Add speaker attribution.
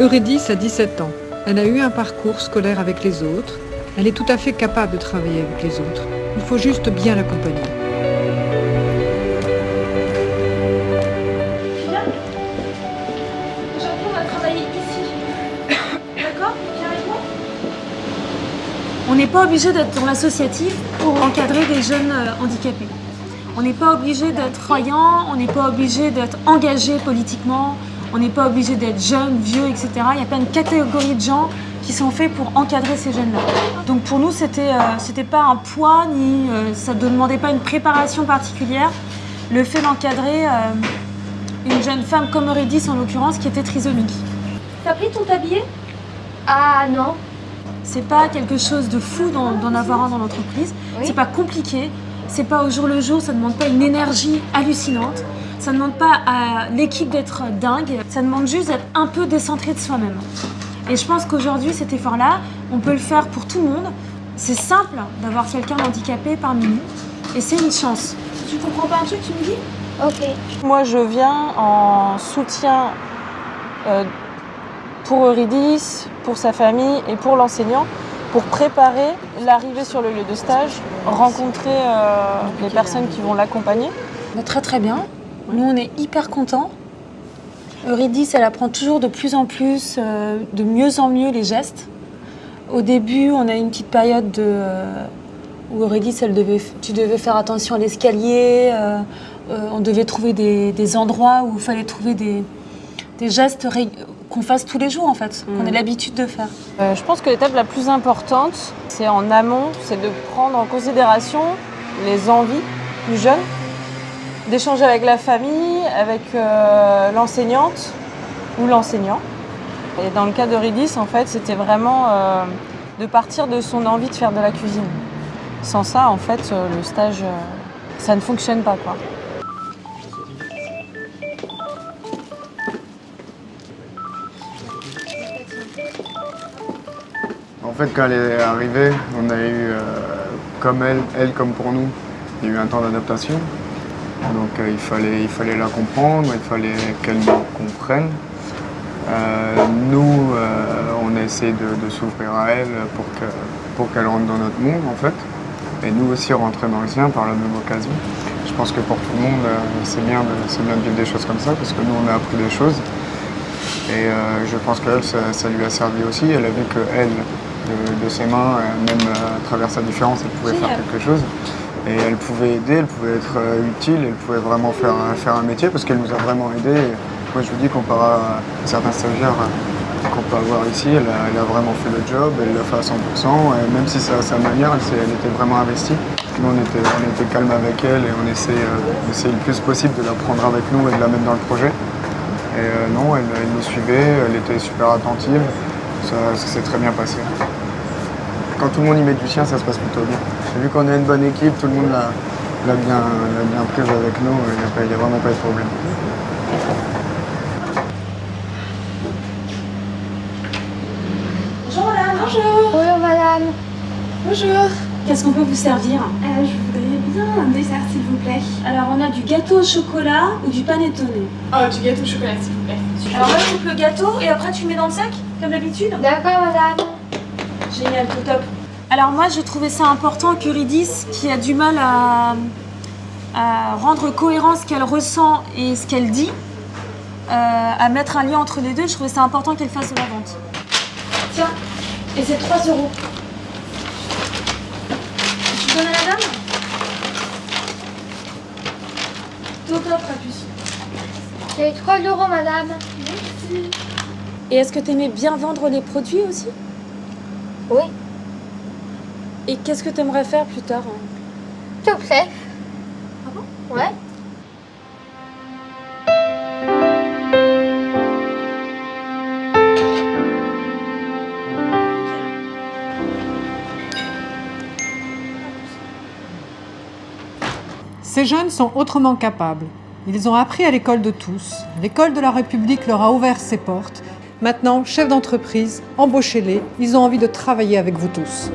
Speaker 1: Eurydice a 17 ans. Elle a eu un parcours scolaire avec les autres. Elle est tout à fait capable de travailler avec les autres. Il faut juste bien l'accompagner.
Speaker 2: Viens. Aujourd'hui, on va travailler ici. D'accord? Viens avec moi. On n'est pas obligé d'être dans l'associatif pour encadrer des jeunes euh, handicapés. On n'est pas obligé d'être croyant, on n'est pas obligé d'être engagé politiquement, on n'est pas obligé d'être jeune, vieux, etc. Il y a plein de catégories de gens qui sont faits pour encadrer ces jeunes-là. Donc pour nous, c'était euh, c'était pas un poids, ni euh, ça ne demandait pas une préparation particulière. Le fait d'encadrer euh, une jeune femme comme Eurydice en l'occurrence, qui était trisomique. T'as pris ton tablier?
Speaker 3: Ah non.
Speaker 2: C'est pas quelque chose de fou d'en d'en avoir un dans l'entreprise.
Speaker 3: Oui.
Speaker 2: C'est pas compliqué. C'est pas au jour le jour. Ça demande pas une énergie hallucinante. Ça demande pas à l'équipe d'être dingue. Ça demande juste d'être un peu décentré de soi-même. Et je pense qu'aujourd'hui, cet effort-là, on peut le faire pour tout le monde. C'est simple d'avoir quelqu'un handicapé parmi nous. Et c'est une chance. Tu comprends pas un truc, tu me dis?
Speaker 3: Ok.
Speaker 4: Moi, je viens en soutien euh, pour Eurydice, pour sa famille et pour l'enseignant, pour préparer l'arrivée sur le lieu de stage, rencontrer euh, les personnes qui vont l'accompagner.
Speaker 2: Bah, Très très bien. Nous, on est hyper contents. Eurydice, elle apprend toujours de plus en plus, euh, de mieux en mieux les gestes. Au début, on a eu une petite période de, euh, où Eurydice, elle devait, tu devais faire attention à l'escalier. euh, on devait trouver des, des endroits où il fallait trouver des, des gestes qu'on fasse tous les jours, en fait, qu'on
Speaker 4: Mhm.
Speaker 2: ait l'habitude de faire.
Speaker 4: Euh, je pense que l'étape la plus importante, c'est en amont, c'est de prendre en considération les envies du jeune, d'échanger avec la famille, avec euh, l'enseignante ou l'enseignant. Et dans le cas d'Eurydice, en fait, c'était vraiment euh, de partir de son envie de faire de la cuisine. Sans ça, en fait, euh, le stage, ça ne fonctionne pas, quoi.
Speaker 5: En fait, quand elle est arrivée, on a eu, comme elle, elle comme pour nous, il y a eu un temps d'adaptation. Donc euh, il, fallait, il fallait la comprendre, il fallait qu'elle nous comprenne. Euh, nous, euh, on a essayé de, de s'ouvrir à elle pour que- pour qu'elle rentre dans notre monde, en fait. Et nous aussi rentrer dans le sien par la même occasion. Je pense que pour tout le monde, c'est bien, de- bien de vivre des choses comme ça, parce que nous, on a appris des choses. Et euh, je pense qu'elle, ça, ça lui a servi aussi. Elle a vu que elle, de, de ses mains, même euh, à travers sa différence, elle pouvait faire quelque chose. Et elle pouvait aider, elle pouvait être euh, utile, elle pouvait vraiment faire, un- faire un métier parce qu'elle nous a vraiment aidés. Moi, je vous dis, comparé à certains stagiaires euh, qu'on peut avoir ici, elle a, vraiment fait le job, elle l'a fait à 100%. Et même si c'est à sa manière, elle, était vraiment investie. Nous, on était, on était calme avec elle et on essayait, euh, le plus possible de la prendre avec nous et de la mettre dans le projet. Et euh, non, elle, nous suivait, elle était super attentive, ça s'est très bien passé. Quand tout le monde y met du sien, ça se passe plutôt bien. Vu qu'on a une bonne équipe, tout le monde l'a l'a bien, l'a bien prise avec nous, il n'y a, vraiment pas eu de problème.
Speaker 2: Bonjour madame. Bonjour.
Speaker 3: Bonjour madame.
Speaker 2: Bonjour. Qu'est-ce qu'on peut vous servir?
Speaker 6: Euh, je voudrais bien un dessert, s'il vous plaît.
Speaker 2: Alors, on a du gâteau au chocolat ou du panettone.
Speaker 6: Oh, du gâteau au chocolat, s'il vous plaît.
Speaker 2: Alors là, je coupe le gâteau et après tu mets dans le sac, comme d'habitude?
Speaker 3: D'accord madame.
Speaker 2: Génial, tout top. Alors moi, je trouvais ça important qu'Eurydice, qui a du mal à, à rendre cohérent ce qu'elle ressent et ce qu'elle dit, euh, à mettre un lien entre les deux, je trouvais ça important qu'elle fasse de la vente. Tiens, et c'est 3 euros. Tu donnes à la dame? Top, top, Rapus.
Speaker 3: C'est 3 euros madame.
Speaker 2: Et est-ce que tu aimais bien vendre les produits aussi?
Speaker 3: Oui.
Speaker 2: Et qu'est-ce que tu aimerais faire plus tard hein?
Speaker 3: Tout prêt.
Speaker 2: Ah bon?
Speaker 3: Ouais.
Speaker 1: Ces jeunes sont autrement capables. Ils ont appris à l'école de tous. L'école de la République leur a ouvert ses portes. Maintenant, chefs d'entreprise, embauchez-les. Ils ont envie de travailler avec vous tous.